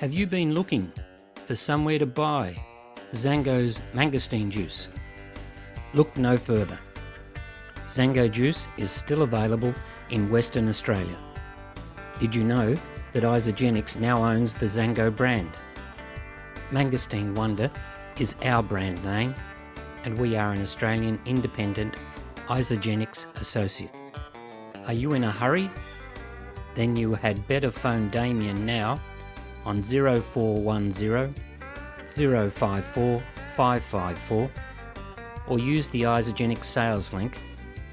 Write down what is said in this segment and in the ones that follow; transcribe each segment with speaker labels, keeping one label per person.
Speaker 1: Have you been looking for somewhere to buy XanGo's mangosteen juice? Look no further. XanGo juice is still available in Western Australia. Did you know that Isagenix now owns the XanGo brand? Mangosteen Wonder is our brand name and we are an Australian independent Isagenix associate. Are you in a hurry? Then you had better phone Damien now on 0410 054 554 or use the Isagenix sales link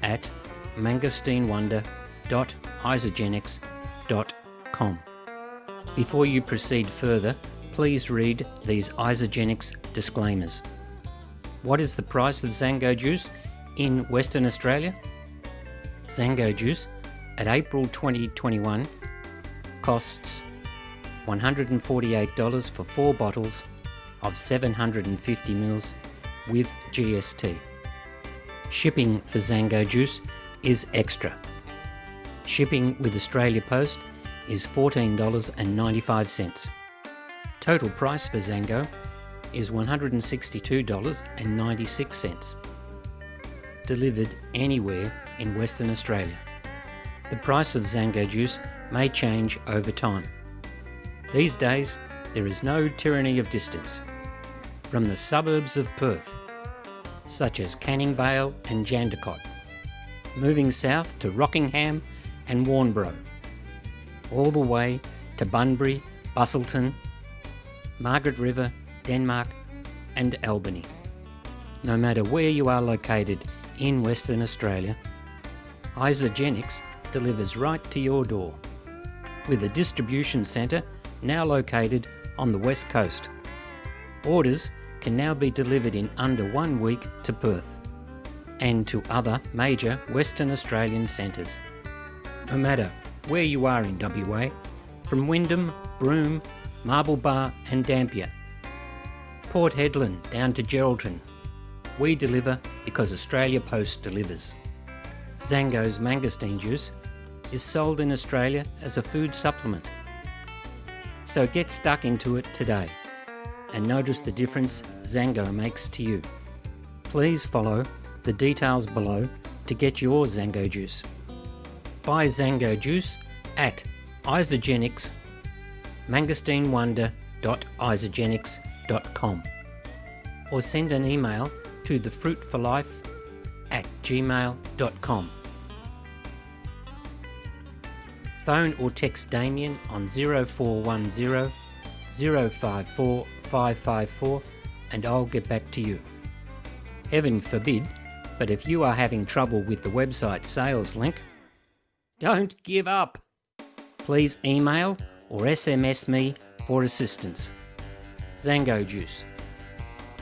Speaker 1: at mangosteenwonder.isagenix.com. Before you proceed further, please read these Isagenix disclaimers. What is the price of XanGo juice in Western Australia? XanGo juice at April 2021 costs $148 for 4 bottles of 750 ml with GST. Shipping for XanGo juice is extra. Shipping with Australia Post is $14.95. Total price for XanGo is $162.96. Delivered anywhere in Western Australia. The price of XanGo juice may change over time. These days, there is no tyranny of distance. From the suburbs of Perth, such as Canning Vale and Jandakot, moving south to Rockingham and Warnbro, all the way to Bunbury, Busselton, Margaret River, Denmark and Albany. No matter where you are located in Western Australia, Isagenix delivers right to your door, with a distribution centre now located on the west coast. Orders can now be delivered in under one week to Perth and to other major Western Australian centres. No matter where you are in WA, from Wyndham, Broome, Marble Bar and Dampier, Port Hedland down to Geraldton, we deliver because Australia Post delivers. XanGo's mangosteen juice is sold in Australia as a food supplement. So get stuck into it today and notice the difference XanGo makes to you. Please follow the details below to get your XanGo juice. Buy XanGo juice at Isagenix mangosteenwonder.isagenix.com or send an email to thefruitforlife at gmail.com. Phone or text Damien on 0410 054 554 and I'll get back to you. Heaven forbid, but if you are having trouble with the website sales link, don't give up. Please email or SMS me for assistance. XanGo Juice.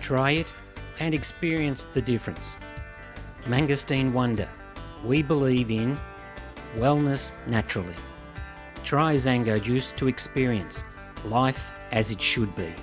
Speaker 1: Try it and experience the difference. Mangosteen Wonder. We believe in wellness naturally. Try XanGo Juice to experience life as it should be.